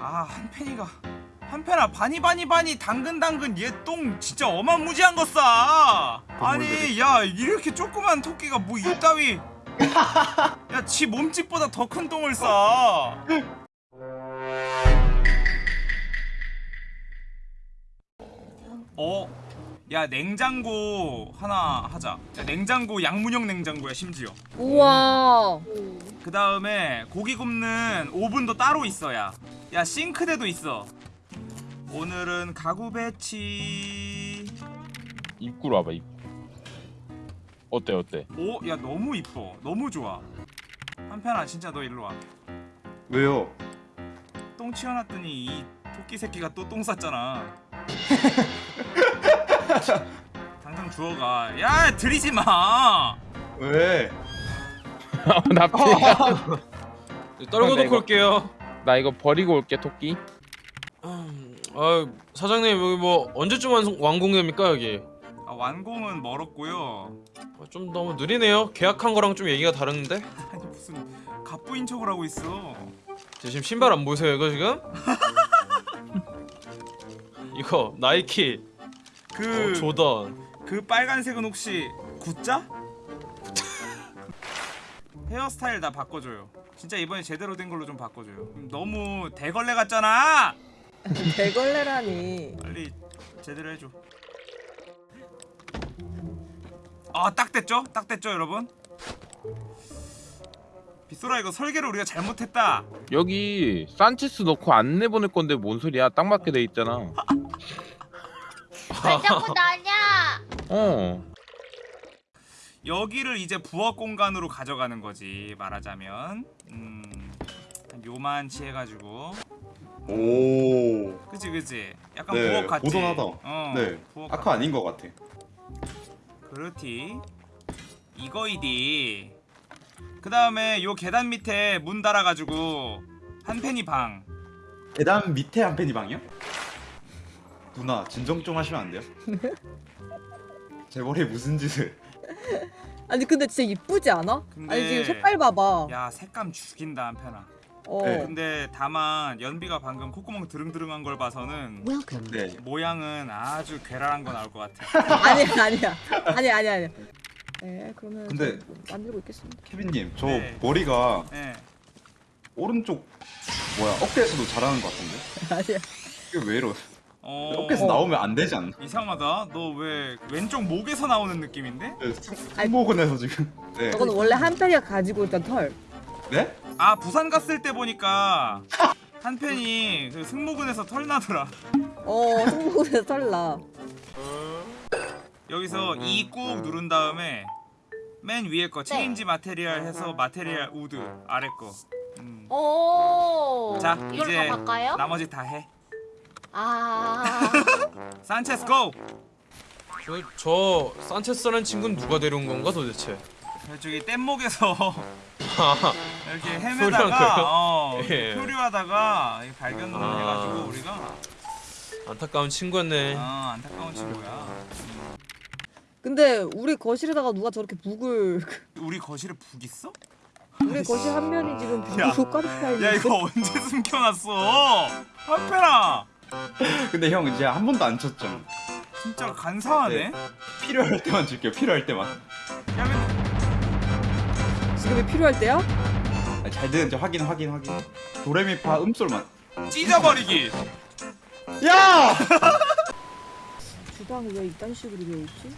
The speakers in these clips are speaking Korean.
아 한펜이가 한펜아 바니 바니 바니 당근 당근 얘 똥 진짜 어마무지한 거 싸. 아니 야 이렇게 조그만 토끼가 뭐 이따위 야 지 몸집보다 더 큰 똥을 싸. 어? 야 냉장고 하나 하자. 야, 냉장고 양문형 냉장고야 심지어. 우와. 그 다음에 고기 굽는 오븐도 따로 있어야. 야 싱크대도 있어. 오늘은 가구 배치. 입구로 와봐 입구 어때 어때 오, 야 너무 이뻐. 너무 좋아. 한편아 진짜 너 일로 와. 왜요? 똥 치워놨더니 이 토끼 새끼가 또 똥 쌌잖아. 당장 주워가. 야 들이지 마. 왜? 나 피해 떨궈 나 놓고 올게요. 나 이거 버리고 올게 토끼 아 사장님 여기 뭐 언제쯤 완성, 완공됩니까 여기? 아, 완공은 멀었고요. 아, 좀 너무 느리네요. 계약한 거랑 좀 얘기가 다른데? 아니 무슨 갑부인 척을 하고 있어. 저 지금 신발 안 보세요 이거 지금? 이거 나이키 그 어, 조던 그 빨간색은 혹시 구자? 헤어스타일 다 바꿔줘요. 진짜 이번에 제대로 된 걸로 좀 바꿔줘요. 너무 대걸레 같잖아. 대걸레라니. 빨리 제대로 해줘. 아, 딱 됐죠? 딱 됐죠, 여러분? 빗소라 이거 설계를 우리가 잘못했다. 여기 산체스 넣고 안 내보낼 건데 뭔 소리야 딱 맞게 돼 있잖아 왜 자꾸 나냐? 어 여기를 이제 부엌 공간으로 가져가는 거지 말하자면 음, 한 요만치 해가지고 오. 그치 그치 약간 네, 부엌 같지 모던하다. 어, 네. 부엌 아까 아닌 것 같아. 그렇지 이거이디 그 다음에 요 계단 밑에 문 달아가지고 한 팬이 방 계단 밑에 한 팬이 방이요? 누나 진정 좀 하시면 안 돼요? 제 머리에 무슨 짓을? 아니 근데 진짜 이쁘지 않아? 근데- 아니 지금 색깔 봐봐. 야 색감 죽인다 한 팬아 어. 네. 근데 다만 연비가 방금 콧구멍 드릉드릉한 걸 봐서는 네. 모양은 아주 괴랄한 거 나올 것 같아 아니야 아니야. 아니야 아니야 아니야. 네 그러면 근데- 저 만들고 있겠습니다. 케빈님, 저 네. 머리가 예. 오른쪽 뭐야 어깨에서도 잘하는 것 같은데? 아니야. 이게 왜 이러? 어... 어깨에서 나오면 안 되지 않나? 이상하다 너 왜 왼쪽 목에서 나오는 느낌인데? 네, 승- 승모근에서 지금. 네. 저건 원래 한 팬이가 가지고 있던 털. 네? 아 부산 갔을 때 보니까 한 팬이 그 승모근에서 털 나더라 어 승모근에서 털 나. 여기서 이꾹 누른 다음에 맨 위에 거 change material 해서 material wood 아래 거. 음. 오. 자 이걸로 이제 다 바꿔요? 나머지 다 해. 아. 산체스 go! 저, 저 산체스라는 친구는 누가 데려온 건가 도대체? 저기 뗏목에서 아, 이렇게 헤매다가? 어, 예. 표류하다가 발견을 아. 해가지고 우리가 안타까운 친구였네. 아 안타까운 친구야. 근데 우리 거실에다가 누가 저렇게 북을 우리 거실에 북 있어? 우리 거실 한 면이 지금 야. 북으로 가득 차 있는데. 야 이거 언제 숨겨놨어? 한패라 근데 형 이제 한 번도 안 쳤죠? 진짜 간사하네. 필요할 때만 줄게요. 필요할 때만. 야 근데 지금이 필요할 때야? 아니, 잘 되는지 확인 확인 확인. 도레미파 음솔만. 찢어버리기. 야! 주방을 왜 이딴 식으로 되어 있지?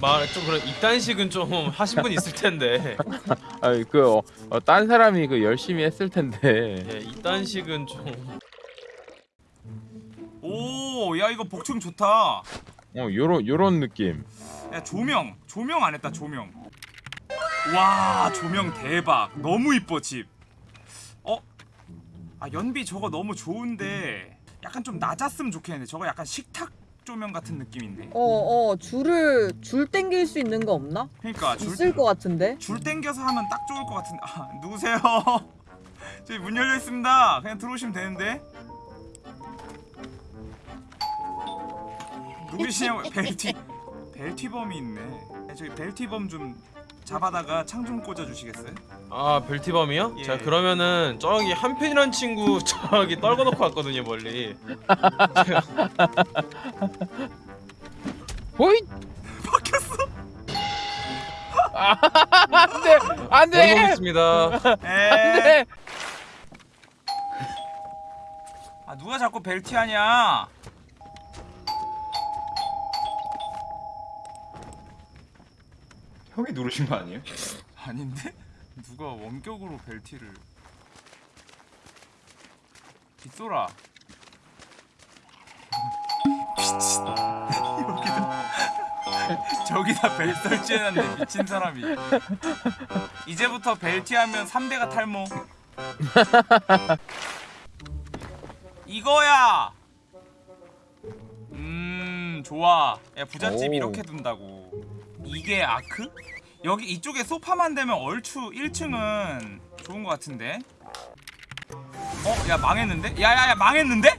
말좀 그런 이딴식은 좀 하신 분 있을 텐데. 아니 그딴 어, 딴 사람이 그 열심히 했을 텐데 예, 이딴식은 좀. 오, 야 이거 복층 좋다. 어 요런 요런 느낌 야 조명, 조명 안 했다 조명. 와 조명 대박. 너무 이뻐 집. 어? 아 연비 저거 너무 좋은데 약간 좀 낮았으면 좋겠는데 저거 약간 식탁 조명 같은 느낌인데. 어 어 줄을 줄 땡길 수 있는 거 없나? 그러니까 줄, 있을 것 같은데. 줄 땡겨서 하면 딱 좋을 것 같은데. 아 누구세요? 저기 문 열려 있습니다. 그냥 들어오시면 되는데. 누구시냐고 벨티 벨티범이 있네. 야, 저기 벨티범 좀 잡아다가 창 좀 꽂아 주시겠어요? 아 벨티밤이요? 예. 자 그러면은 저기 한편이란 친구 저기 떨궈놓고 왔거든요 멀리 호잇 바뀌었어. 안돼 안돼 떨궈보겠습니다 에. 안돼 아 누가 자꾸 벨티 하냐? 형이 누르신 거 아니에요? 아닌데? 누가 원격으로 벨티를. 빗소라. 미친 여기다 저기다 벨 설치해놨네 미친 사람이. 이제부터 벨티 하면 3대가 탈모. 이거야! 음 좋아. 야 부잣집 오. 이렇게 둔다고 이게 아크? 여기 이쪽에 소파만 되면 얼추 1층은 좋은 것 같은데. 어? 야 망했는데? 야야야 망했는데?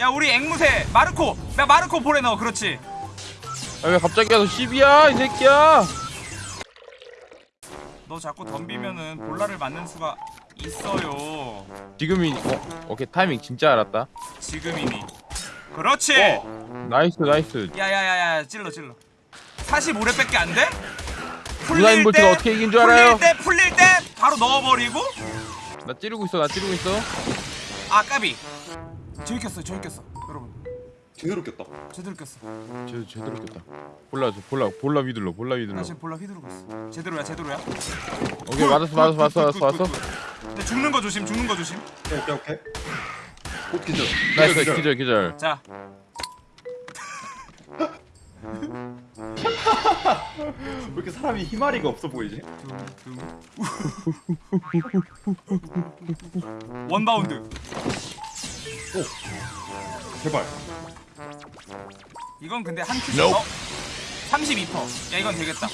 야 우리 앵무새 마르코. 야 마르코 보내 넣어 그렇지. 아, 왜 갑자기 와서 10이야 이 새끼야? 너 자꾸 덤비면은 볼라를 맞는 수가 있어요. 지금이 어 오케이 타이밍 진짜 알았다. 지금이니. 그렇지! nice nice. 야야야야 찔러 찔러 45렙밖에 안 돼? 누나인 볼트가 어떻게 이긴 줄 알아요? 풀릴 때 풀릴 때 바로 넣어버리고. 나 찌르고 있어 나 찌르고 있어. 아 까비. 저기 꼈어 저기 꼈어 여러분. 제대로 꼈다. 제대로 꼈어. 제, 제대로 꼈다. bola 줘 bola bola 휘둘러 bola 휘둘러. 나 지금 bola 휘두르고 있어. 제대로야 제대로야. 오케이 맞았어 맞았어 맞았어 맞았어 맞았어. 근데 죽는 거 조심 죽는 거 조심. 오케이 오케이 오케이. 꽃 기절. nice 기절 기절. 자 왜 이렇게 사람이 희마리가 없어 보이지? 원바운드 제발. 이건 근데 한 큐. 어? 32%. 야 이건 되겠다.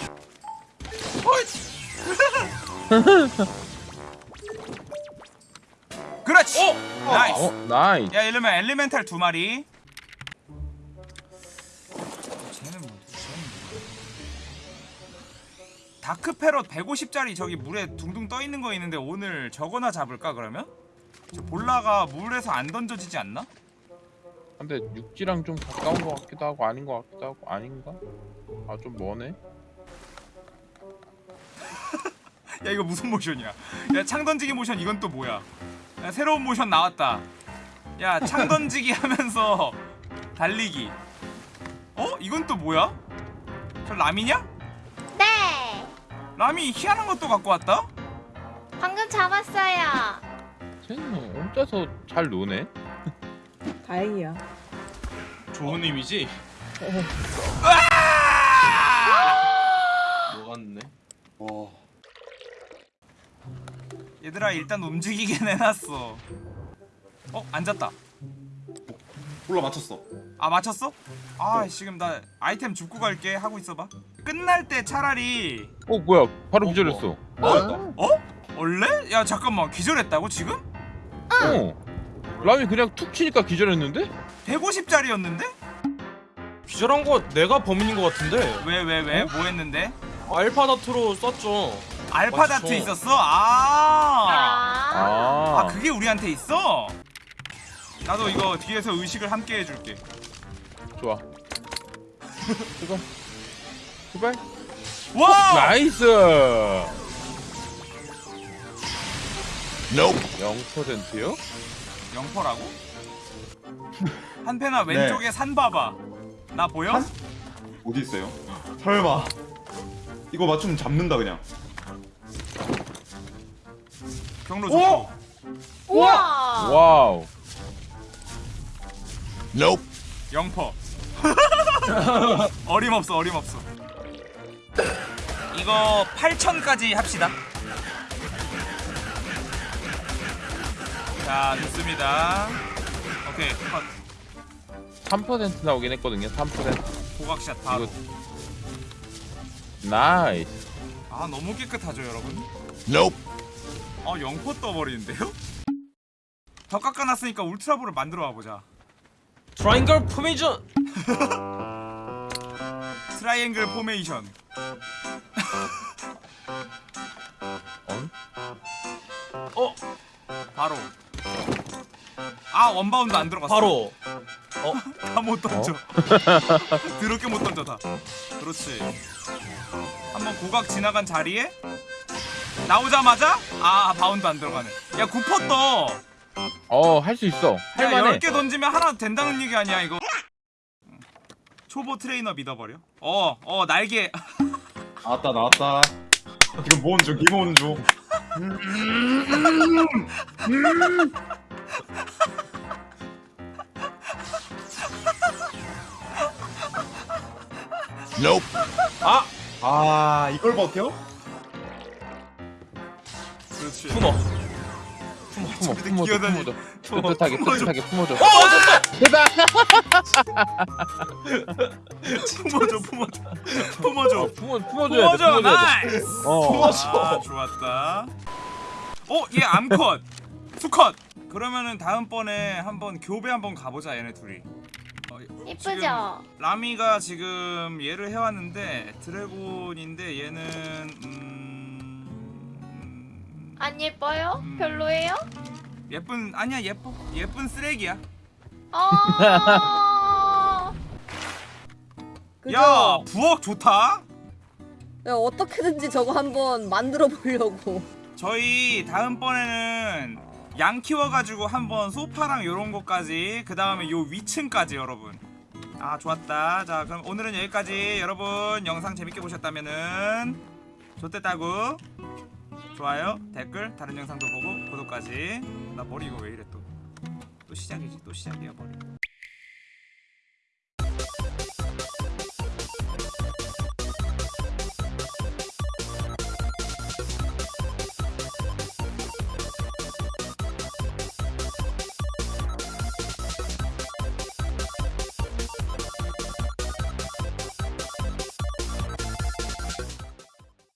그렇지. nice. 어 nice 야 이러면 elemental 두 마리. dark parrot 150짜리 저기 물에 둥둥 떠 있는 거 있는데 오늘 저거나 잡을까 그러면? 저 bola가 물에서 안 던져지지 않나? 근데 육지랑 좀 가까운 것 같기도 하고 아닌 것 같기도 하고 아닌가? 아 좀 머네 야 이거 무슨 모션이야? 야창 던지기 모션 이건 또 뭐야? 야, 새로운 모션 나왔다. 야창 던지기 하면서 달리기. 어? 이건 또 뭐야? 저 라미냐? 네. 라미 희한한 것도 갖고 왔다? 방금 잡았어요. 쟤는 혼자서 잘 노네 다행이야. 좋은 의미지? 녹았네 와. 얘들아 일단 움직이게 내놨어. 어 앉았다. 몰라 맞췄어. 아 맞췄어? 아 지금 나 아이템 줍고 갈게 하고 있어봐. 끝날 때 차라리 어 뭐야 바로 기절했어 어? 원래? 야 잠깐만 기절했다고 지금? 어 라미 그냥 툭 치니까 기절했는데? 150짜리였는데? 기절한 거 내가 범인인 것 같은데 왜 왜 왜? 뭐 했는데? 알파다트로 썼죠 알파다트 맞죠. 있었어? 아. 아. 아, 아 그게 우리한테 있어? 나도 이거 뒤에서 의식을 함께 해줄게. 좋아 제발 제발 와! 나이스 0%요? 영퍼라고? 한패나 왼쪽에 산 봐봐. 나 보여? 산? 어디 있어요? 설마. 이거 맞추면 잡는다 그냥. 경로 오! 좋고. 우와. wow 영퍼. 어림없어 어림없어. 이거 8천까지 합시다. 자 좋습니다. 오케이 컷. 3% 나오긴 했거든요 3% 고각샷 바로. 이거 nice 아 너무 깨끗하죠 여러분? 아 영포 떠버리는데요? 더 깎아놨으니까 울트라볼을 만들어 와보자 트라이앵글 포메이션 트라이앵글 포메이션 어? 바로. 아 원바운드 안 들어갔어. 바로. 다못 던져. 드럽게 못 던져 다. 그렇지. 한번 고각 지나간 자리에 나오자마자 아 바운드 안 들어가네. 야 구퍼 떠 어 할 수 있어. 야, 할만해. 10개 던지면 하나 된다는 얘기 아니야 이거? 초보 트레이너 믿어버려. 어어 날개. 나왔다 나왔다. 모은 중 기모은 중. 아아 이걸 버텨? 그렇지. 품어 품어 품어줘 품어줘 품어, 뜨뜻하게 품어줘. 뜨뜻하게 품어줘. 어 됐다. 품어줘 품어줘. 품어줘. 어, 품어 품어줘야 돼 품어줘 품어줘야 nice. 어. 아 좋았다. 어 얘 암컷. 수컷. 그러면은 다음번에 한번 교배 한번 가보자 얘네 둘이. 어, 이쁘죠? 지금 라미가 지금 얘를 해왔는데 드래곤인데 얘는 음... 안 예뻐요? 음. 별로예요? 예쁜 아니야 예뻐 예쁜 쓰레기야 어. 그죠? 야 부엌 좋다 야, 어떻게든지 저거 한번 만들어 보려고. 저희 다음번에는 양 키워가지고 한번 소파랑 요런 것까지 그 다음에 요 위층까지 여러분 아 좋았다 자 그럼 오늘은 여기까지 여러분 영상 재밌게 보셨다면은 좋댔다고 좋아요 댓글 다른 영상도 보고 구독까지. 나 머리 이거 왜 이래 또. 또 시작이지 또 시작이야 머리